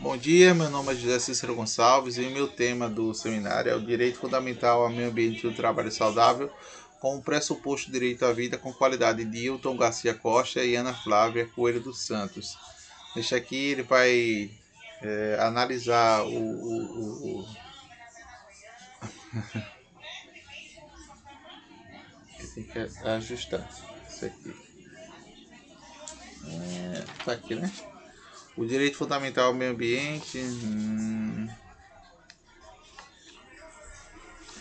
Bom dia, meu nome é José Cícero Gonçalves e o meu tema do seminário é o Direito Fundamental ao Meio Ambiente do Trabalho Saudável, com pressuposto direito à vida com qualidade de Hilton Garcia Costa e Ana Flávia Coelho dos Santos. Neste aqui ele vai é, analisar o, o, o, o... tem que ajustar isso aqui. É, tá aqui, né? O direito fundamental ao meio ambiente. Hum,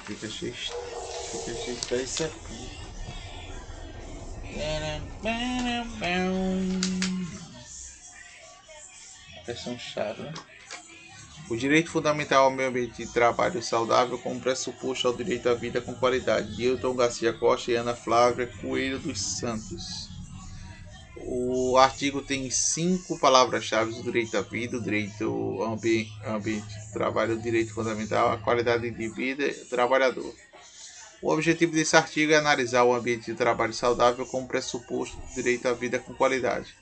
fica cheio. Fica cheio de isso aqui. Questão chave, né? O direito fundamental ao meio ambiente de trabalho saudável como pressuposto ao direito à vida com qualidade. Dilton Garcia Costa e Ana Flávia Coelho dos Santos. O artigo tem cinco palavras-chave: o direito à vida, o direito ao ambiente, ambiente de trabalho, o direito fundamental, a qualidade de vida do trabalhador. O objetivo desse artigo é analisar o ambiente de trabalho saudável como pressuposto do direito à vida com qualidade.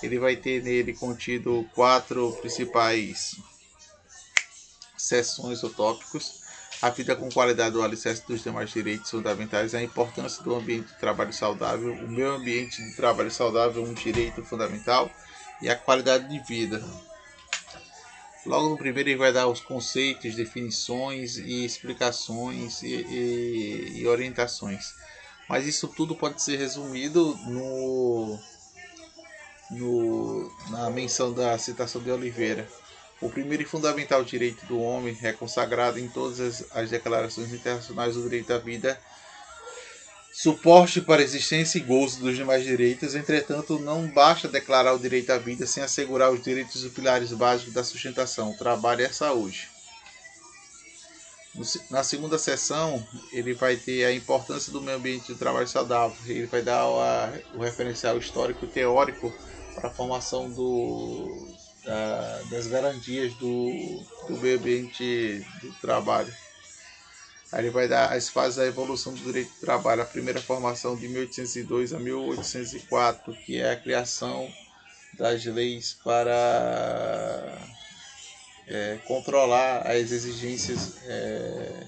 Ele vai ter nele contido quatro principais seções ou tópicos a vida com qualidade do alicerce dos demais direitos fundamentais, a importância do ambiente de trabalho saudável, o meio ambiente de trabalho saudável, um direito fundamental, e a qualidade de vida. Logo no primeiro ele vai dar os conceitos, definições e explicações e, e, e orientações. Mas isso tudo pode ser resumido no, no, na menção da citação de Oliveira. O primeiro e fundamental direito do homem é consagrado em todas as, as declarações internacionais do direito à vida, suporte para a existência e gozo dos demais direitos. Entretanto, não basta declarar o direito à vida sem assegurar os direitos e pilares básicos da sustentação, trabalho e a saúde. Na segunda sessão, ele vai ter a importância do meio ambiente de trabalho saudável. Ele vai dar o referencial histórico e teórico para a formação do, da, das garantias do, do meio ambiente do trabalho. Aí ele vai dar as fases da evolução do direito do trabalho. A primeira formação de 1802 a 1804, que é a criação das leis para é, controlar as exigências é,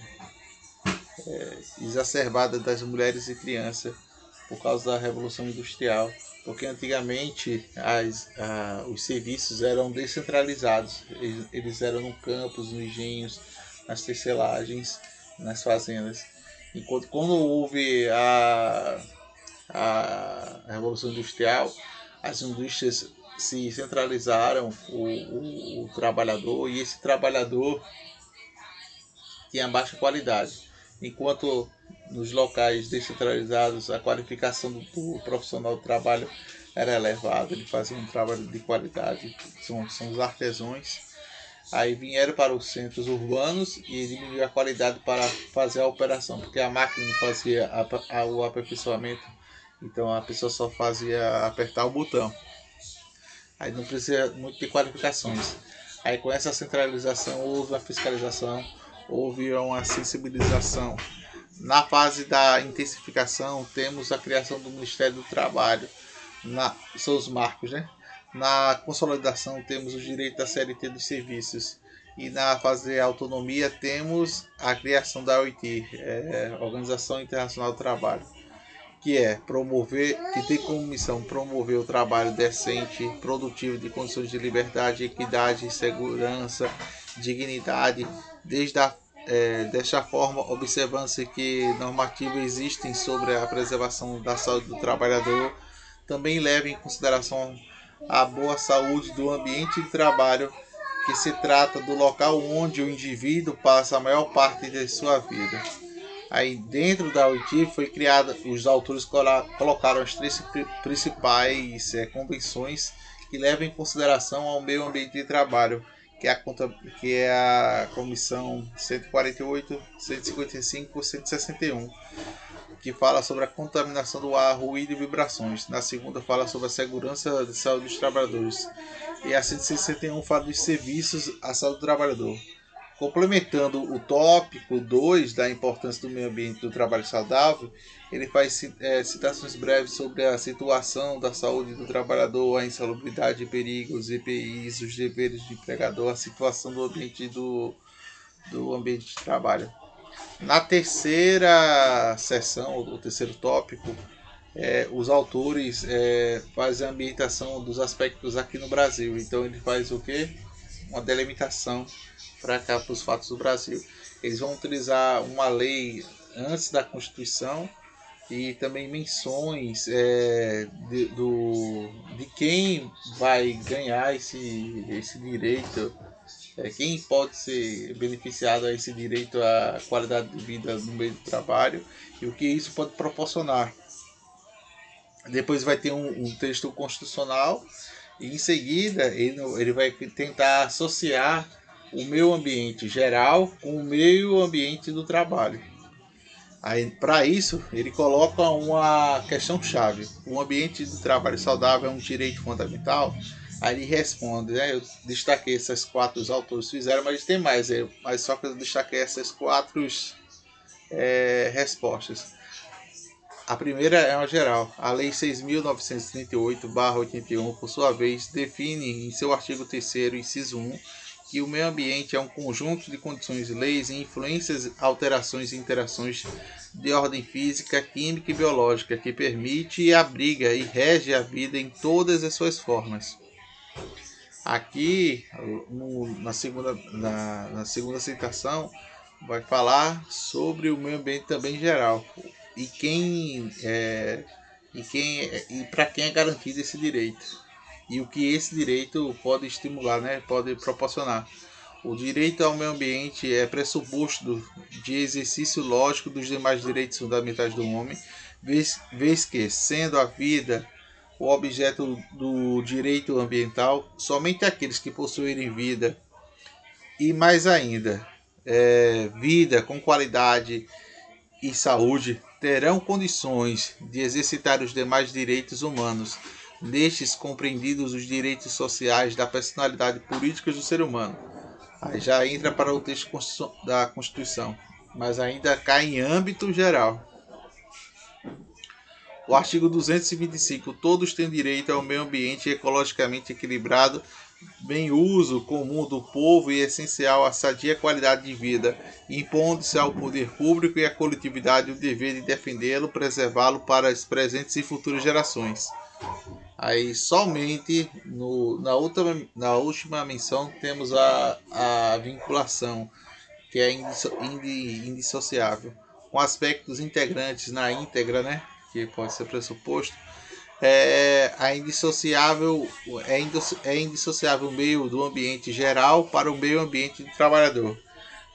é, exacerbadas das mulheres e crianças por causa da Revolução Industrial porque antigamente as, os serviços eram descentralizados, eles, eles eram no campos, nos engenhos, nas tecelagens, nas fazendas. Enquanto quando houve a, a Revolução Industrial, as indústrias se centralizaram o, o, o trabalhador e esse trabalhador tinha baixa qualidade. Enquanto nos locais descentralizados a qualificação do, profissional do trabalho era elevada, ele fazia um trabalho de qualidade, são, são os artesãos. Aí vieram para os centros urbanos e diminuiu a qualidade para fazer a operação, porque a máquina não fazia a, a, o aperfeiçoamento, então a pessoa só fazia apertar o botão. Aí não precisa muito de qualificações. Aí com essa centralização houve uma fiscalização, houve uma sensibilização na fase da intensificação, temos a criação do Ministério do Trabalho, na, são os marcos, né? Na consolidação, temos o direito da CLT dos serviços. E na fase de autonomia, temos a criação da OIT, é, Organização Internacional do Trabalho, que é promover, que tem como missão promover o trabalho decente, produtivo, de condições de liberdade, equidade, segurança, dignidade, desde a é, desta forma, observando-se que normativas existem sobre a preservação da saúde do trabalhador, também leva em consideração a boa saúde do ambiente de trabalho, que se trata do local onde o indivíduo passa a maior parte de sua vida. Aí dentro da OIT foi criada, os autores colocaram as três principais é, convenções que levam em consideração ao meio ambiente de trabalho, que é a, que é a comissão 148, 155, 161, que fala sobre a contaminação do ar, ruído e vibrações. Na segunda fala sobre a segurança de saúde dos trabalhadores. E a 161 fala dos serviços à saúde do trabalhador. Complementando o tópico 2 da importância do meio ambiente do trabalho saudável, ele faz é, citações breves sobre a situação da saúde do trabalhador, a insalubridade perigos, EPIs, os deveres do empregador, a situação do ambiente do, do ambiente de trabalho. Na terceira sessão, ou terceiro tópico, é, os autores é, fazem a ambientação dos aspectos aqui no Brasil. Então ele faz o que? Uma delimitação para cá para os fatos do Brasil. Eles vão utilizar uma lei antes da Constituição e também menções é, de, do, de quem vai ganhar esse, esse direito, é, quem pode ser beneficiado a esse direito à qualidade de vida no meio do trabalho e o que isso pode proporcionar. Depois vai ter um, um texto constitucional em seguida ele, ele vai tentar associar o meio ambiente geral com o meio ambiente do trabalho. Aí, para isso, ele coloca uma questão chave: o ambiente do trabalho saudável é um direito fundamental? Aí ele responde, né? Eu destaquei essas quatro autores fizeram, mas tem mais, mas só que eu destaquei essas quatro é, respostas. A primeira é uma geral. A Lei 6.938-81, por sua vez, define em seu artigo 3, inciso 1, que o meio ambiente é um conjunto de condições, leis e influências, alterações e interações de ordem física, química e biológica que permite e abriga e rege a vida em todas as suas formas. Aqui, no, na, segunda, na, na segunda citação, vai falar sobre o meio ambiente também geral e quem é, e quem e para quem é garantido esse direito e o que esse direito pode estimular, né, pode proporcionar. O direito ao meio ambiente é pressuposto de exercício lógico dos demais direitos fundamentais do homem, vez, vez que, sendo a vida o objeto do direito ambiental, somente aqueles que possuírem vida e mais ainda, é, vida com qualidade e saúde terão condições de exercitar os demais direitos humanos nestes compreendidos os direitos sociais da personalidade política do ser humano. Aí já entra para o texto da Constituição, mas ainda cai em âmbito geral. O artigo 225. Todos têm direito ao meio ambiente ecologicamente equilibrado, bem uso comum do povo e essencial à sadia qualidade de vida, impondo-se ao poder público e à coletividade o dever de defendê-lo, preservá-lo para as presentes e futuras gerações. Aí somente no, na, última, na última menção temos a, a vinculação, que é indisso, indissociável, com aspectos integrantes na íntegra, né? Que pode ser pressuposto. É, a indissociável é, é indissociável o meio do ambiente geral para o meio ambiente do trabalhador.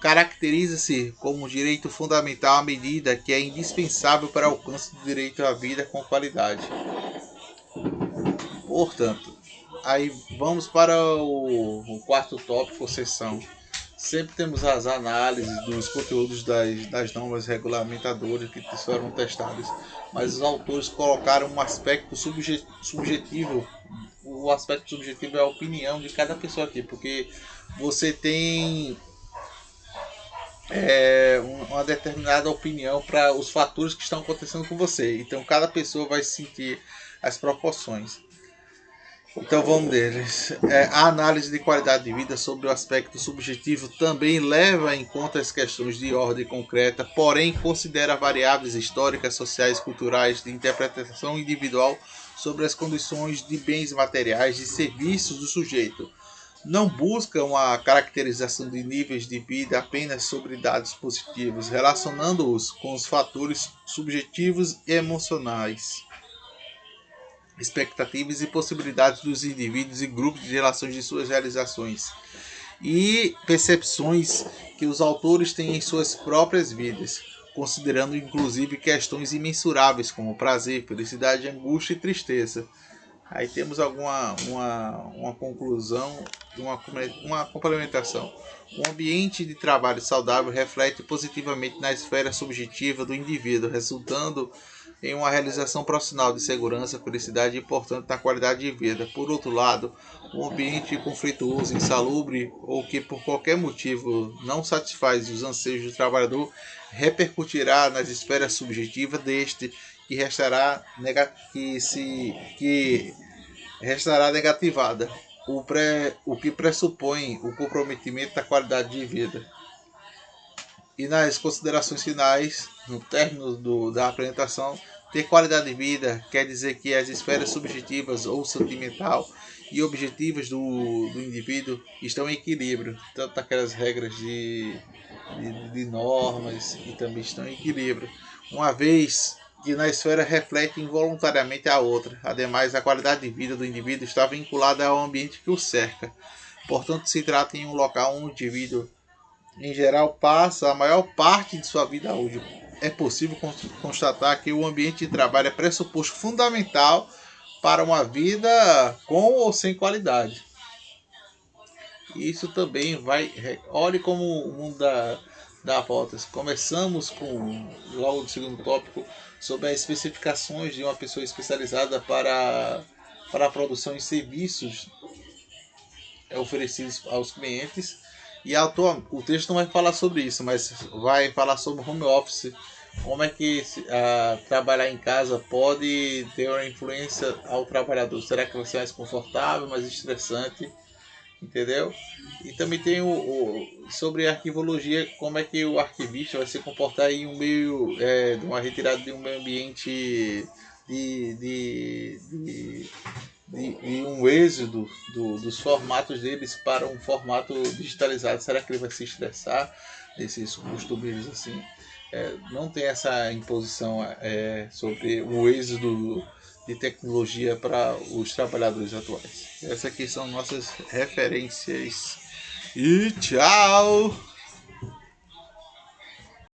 Caracteriza-se como um direito fundamental à medida que é indispensável para o alcance do direito à vida com qualidade. Portanto, aí vamos para o, o quarto tópico, sessão. Sempre temos as análises dos conteúdos das, das normas regulamentadoras que foram testadas, mas os autores colocaram um aspecto subjetivo. O aspecto subjetivo é a opinião de cada pessoa aqui, porque você tem é, uma determinada opinião para os fatores que estão acontecendo com você. Então, cada pessoa vai sentir as proporções. Então vamos deles. É, a análise de qualidade de vida sobre o aspecto subjetivo também leva em conta as questões de ordem concreta, porém considera variáveis históricas, sociais, culturais, de interpretação individual sobre as condições de bens materiais e serviços do sujeito. Não busca uma caracterização de níveis de vida apenas sobre dados positivos, relacionando-os com os fatores subjetivos e emocionais expectativas e possibilidades dos indivíduos e grupos de relações de suas realizações e percepções que os autores têm em suas próprias vidas, considerando inclusive questões imensuráveis como prazer, felicidade, angústia e tristeza. Aí temos alguma uma, uma conclusão, uma, uma complementação. O ambiente de trabalho saudável reflete positivamente na esfera subjetiva do indivíduo, resultando em uma realização profissional de segurança, felicidade e, portanto, na qualidade de vida. Por outro lado, um ambiente conflituoso, insalubre ou que por qualquer motivo não satisfaz os anseios do trabalhador repercutirá nas esferas subjetivas deste que restará que se que restará negativada, o, pré, o que pressupõe o comprometimento da qualidade de vida. E nas considerações finais, no término do, da apresentação, ter qualidade de vida quer dizer que as esferas subjetivas ou sentimental e objetivas do, do indivíduo estão em equilíbrio, tanto aquelas regras de, de, de normas e também estão em equilíbrio. Uma vez que na esfera reflete involuntariamente a outra. Ademais, a qualidade de vida do indivíduo está vinculada ao ambiente que o cerca. Portanto, se trata em um local onde o indivíduo, em geral, passa a maior parte de sua vida útil. É possível constatar que o ambiente de trabalho é pressuposto fundamental para uma vida com ou sem qualidade. Isso também vai. Olhe como o mundo dá, dá voltas. Começamos com, logo no segundo tópico, sobre as especificações de uma pessoa especializada para, para a produção de serviços oferecidos aos clientes. E autor, o texto não vai falar sobre isso, mas vai falar sobre home office. Como é que uh, trabalhar em casa pode ter uma influência ao trabalhador? Será que vai ser mais confortável, mais estressante? entendeu? E também tem o, o, sobre arquivologia, como é que o arquivista vai se comportar em um meio, é, de uma retirada de um meio ambiente de, de, de, de um êxodo do, dos formatos deles para um formato digitalizado. Será que ele vai se estressar nesses costumes assim? É, não tem essa imposição é, sobre o êxodo de tecnologia para os trabalhadores atuais. Essas aqui são nossas referências. E tchau!